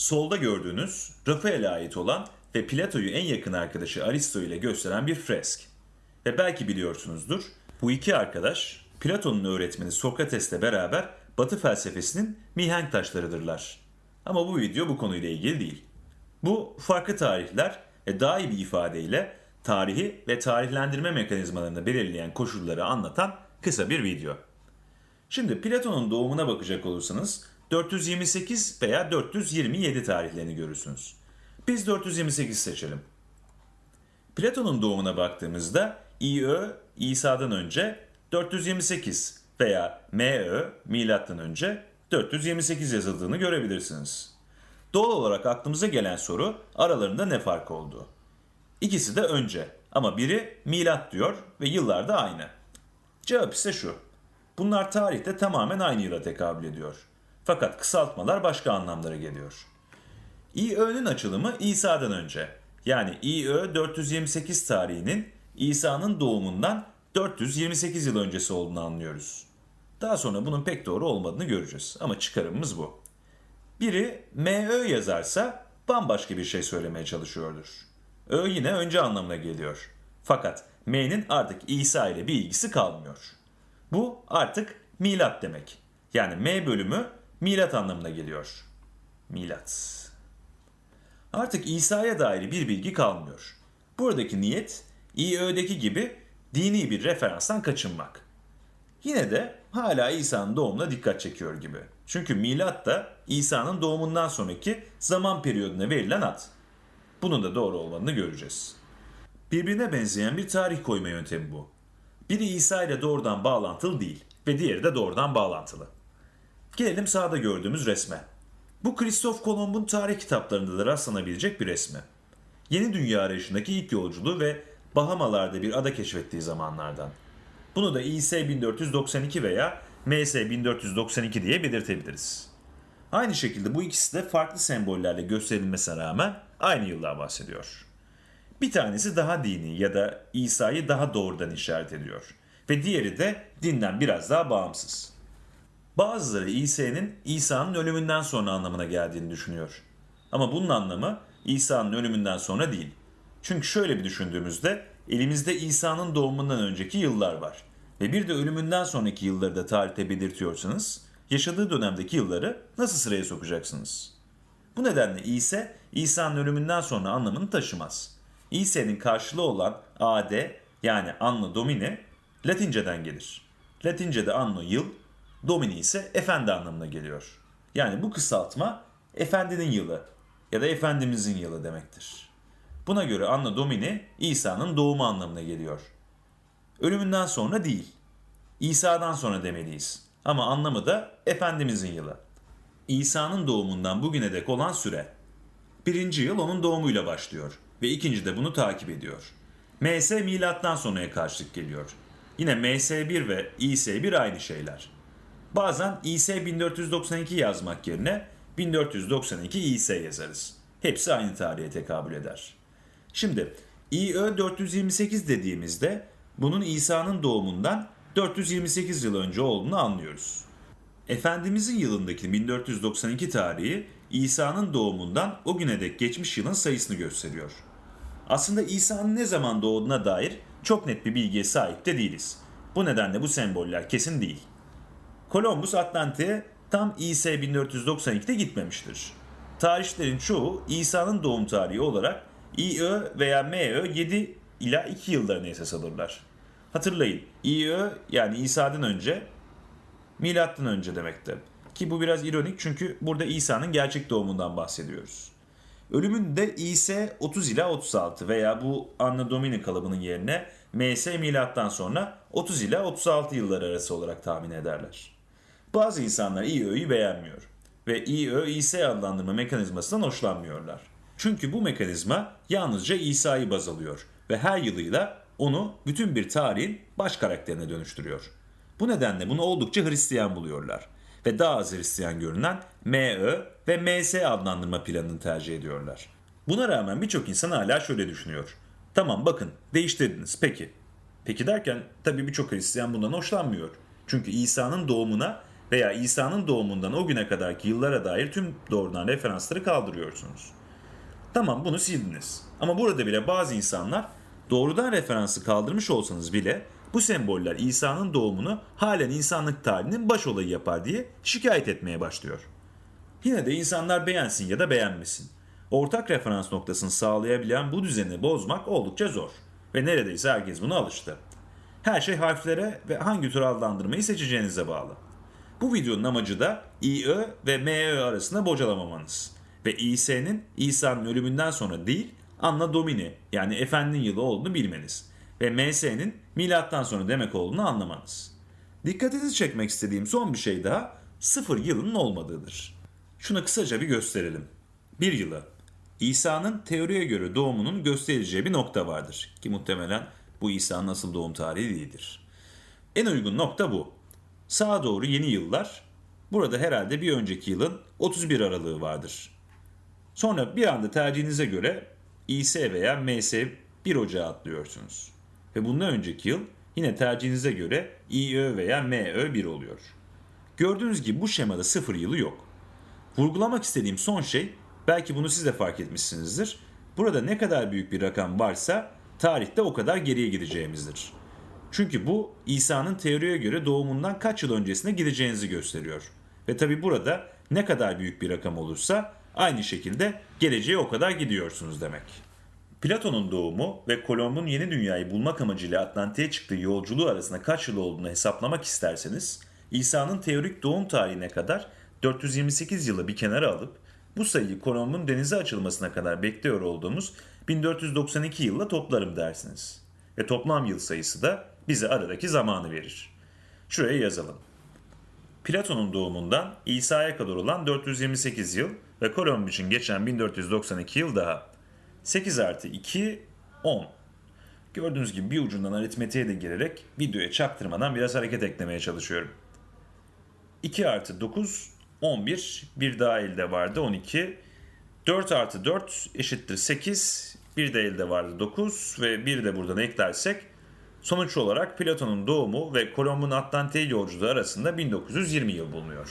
Solda gördüğünüz Rafael'e ait olan ve Plato'yu en yakın arkadaşı Aristo ile gösteren bir fresk. Ve belki biliyorsunuzdur, bu iki arkadaş Platon'un öğretmeni Sokrates'le beraber Batı felsefesinin mihenk taşlarıdırlar. Ama bu video bu konuyla ilgili değil. Bu farklı tarihler ve daha iyi bir ifadeyle tarihi ve tarihlendirme mekanizmalarını belirleyen koşulları anlatan kısa bir video. Şimdi Platon'un doğumuna bakacak olursanız 428 veya 427 tarihlerini görürsünüz. Biz 428 seçelim. Platon'un doğumuna baktığımızda İÖ İsa'dan önce 428 veya MÖ milattan önce 428 yazıldığını görebilirsiniz. Doğal olarak aklımıza gelen soru aralarında ne fark oldu? İkisi de önce ama biri milat diyor ve yıllar da aynı. Cevap ise şu. Bunlar tarihte tamamen aynı yıla tekabül ediyor. Fakat kısaltmalar başka anlamlara geliyor. İÖ'nün açılımı İsa'dan önce. Yani İÖ 428 tarihinin İsa'nın doğumundan 428 yıl öncesi olduğunu anlıyoruz. Daha sonra bunun pek doğru olmadığını göreceğiz ama çıkarımımız bu. Biri MÖ yazarsa bambaşka bir şey söylemeye çalışıyordur. Ö yine önce anlamına geliyor. Fakat M'nin artık İsa ile bir ilgisi kalmıyor. Bu artık milat demek. Yani M bölümü milat anlamına geliyor. Milat. Artık İsa'ya dair bir bilgi kalmıyor. Buradaki niyet İÖ'deki gibi dini bir referanstan kaçınmak. Yine de hala İsa'nın doğumuna dikkat çekiyor gibi. Çünkü milat da İsa'nın doğumundan sonraki zaman periyoduna verilen ad. Bunun da doğru olmadığını göreceğiz. Birbirine benzeyen bir tarih koyma yöntemi bu. Biri İsa ile doğrudan bağlantılı değil ve diğeri de doğrudan bağlantılı. Gelelim sağda gördüğümüz resme. Bu Kristof Kolomb'un tarih kitaplarında da rastlanabilecek bir resmi. Yeni dünya arayışındaki ilk yolculuğu ve Bahamalarda bir ada keşfettiği zamanlardan. Bunu da İS 1492 veya MS 1492 diye belirtebiliriz. Aynı şekilde bu ikisi de farklı sembollerle gösterilmesine rağmen aynı yıldan bahsediyor. Bir tanesi daha dini ya da İsa'yı daha doğrudan işaret ediyor ve diğeri de dinden biraz daha bağımsız. Bazıları İsa'nın İsa'nın ölümünden sonra anlamına geldiğini düşünüyor. Ama bunun anlamı İsa'nın ölümünden sonra değil. Çünkü şöyle bir düşündüğümüzde elimizde İsa'nın doğumundan önceki yıllar var. Ve bir de ölümünden sonraki yılları da tarihte belirtiyorsanız yaşadığı dönemdeki yılları nasıl sıraya sokacaksınız? Bu nedenle İsa, İsa'nın ölümünden sonra anlamını taşımaz. İsa'nın karşılığı olan AD yani Anno Domini Latinceden gelir. Latince'de Anno yıl, Domini ise efendi anlamına geliyor. Yani bu kısaltma efendinin yılı ya da efendimizin yılı demektir. Buna göre Anno Domini İsa'nın doğumu anlamına geliyor. Ölümünden sonra değil, İsa'dan sonra demeliyiz. Ama anlamı da Efendimizin yılı. İsa'nın doğumundan bugüne dek olan süre. Birinci yıl onun doğumuyla başlıyor ve ikinci de bunu takip ediyor. MS milattan sonraya karşılık geliyor. Yine MS1 ve İS1 aynı şeyler. Bazen İS 1492 yazmak yerine 1492 İS yazarız. Hepsi aynı tarihe tekabül eder. Şimdi İÖ 428 dediğimizde bunun İsa'nın doğumundan 428 yıl önce olduğunu anlıyoruz. Efendimizin yılındaki 1492 tarihi İsa'nın doğumundan o güne dek geçmiş yılın sayısını gösteriyor. Aslında İsa'nın ne zaman doğduğuna dair çok net bir bilgiye sahip de değiliz. Bu nedenle bu semboller kesin değil. Columbus Atlantik'e tam İS 1492'de gitmemiştir. Tarihçilerin çoğu İsa'nın doğum tarihi olarak İÖ veya MÖ 7 ila 2 yıllarını esas alırlar. Hatırlayın İÖ yani İsa'dan önce milattan önce demekti. Ki bu biraz ironik çünkü burada İsa'nın gerçek doğumundan bahsediyoruz. Ölümün de İS 30 ila 36 veya bu Anno Domini kalıbının yerine MS milattan sonra 30 ila 36 yılları arası olarak tahmin ederler. Bazı insanlar İÖ'yü beğenmiyor ve İÖ İS adlandırma mekanizmasından hoşlanmıyorlar. Çünkü bu mekanizma yalnızca İsa'yı baz alıyor ve her yılıyla onu bütün bir tarihin baş karakterine dönüştürüyor. Bu nedenle bunu oldukça Hristiyan buluyorlar ve daha az Hristiyan görünen MÖ ve MS adlandırma planını tercih ediyorlar. Buna rağmen birçok insan hala şöyle düşünüyor. Tamam bakın değiştirdiniz peki. Peki derken tabii birçok Hristiyan bundan hoşlanmıyor. Çünkü İsa'nın doğumuna veya İsa'nın doğumundan o güne kadarki yıllara dair tüm doğrudan referansları kaldırıyorsunuz. Tamam bunu sildiniz. Ama burada bile bazı insanlar doğrudan referansı kaldırmış olsanız bile bu semboller İsa'nın doğumunu halen insanlık tarihinin baş olayı yapar diye şikayet etmeye başlıyor. Yine de insanlar beğensin ya da beğenmesin. Ortak referans noktasını sağlayabilen bu düzeni bozmak oldukça zor. Ve neredeyse herkes buna alıştı. Her şey harflere ve hangi tür adlandırmayı seçeceğinize bağlı. Bu videonun amacı da İÖ ve MÖ arasında bocalamamanız. Ve İS'nin İsa'nın ölümünden sonra değil, Anna Domini yani Efendinin yılı olduğunu bilmeniz. Ve MS'nin milattan sonra demek olduğunu anlamanız. Dikkatinizi çekmek istediğim son bir şey daha sıfır yılının olmadığıdır. Şunu kısaca bir gösterelim. Bir yılı. İsa'nın teoriye göre doğumunun gösterileceği bir nokta vardır. Ki muhtemelen bu İsa'nın asıl doğum tarihi değildir. En uygun nokta bu. Sağa doğru yeni yıllar. Burada herhalde bir önceki yılın 31 aralığı vardır. Sonra bir anda tercihinize göre İS veya MS 1 Ocağı atlıyorsunuz. Ve bundan önceki yıl yine tercihinize göre İÖ veya MÖ 1 oluyor. Gördüğünüz gibi bu şemada sıfır yılı yok. Vurgulamak istediğim son şey, belki bunu siz de fark etmişsinizdir. Burada ne kadar büyük bir rakam varsa tarihte o kadar geriye gideceğimizdir. Çünkü bu İsa'nın teoriye göre doğumundan kaç yıl öncesine gideceğinizi gösteriyor. Ve tabi burada ne kadar büyük bir rakam olursa aynı şekilde geleceğe o kadar gidiyorsunuz demek. Platon'un doğumu ve Kolomb'un yeni dünyayı bulmak amacıyla Atlantik'e çıktığı yolculuğu arasında kaç yıl olduğunu hesaplamak isterseniz, İsa'nın teorik doğum tarihine kadar 428 yılı bir kenara alıp bu sayıyı Kolomb'un denize açılmasına kadar bekliyor olduğumuz 1492 yılla toplarım dersiniz. Ve toplam yıl sayısı da bize aradaki zamanı verir. Şuraya yazalım. Platon'un doğumundan İsa'ya kadar olan 428 yıl ve Kolomb için geçen 1492 yıl daha. 8 artı 2, 10. Gördüğünüz gibi bir ucundan aritmetiğe de girerek videoya çaktırmadan biraz hareket eklemeye çalışıyorum. 2 artı 9, 11. Bir daha elde vardı 12. 4 artı 4 eşittir 8. Bir de elde vardı 9 ve bir de buradan eklersek sonuç olarak Platon'un doğumu ve Kolomb'un Atlantik'e yolculuğu arasında 1920 yıl bulunuyor.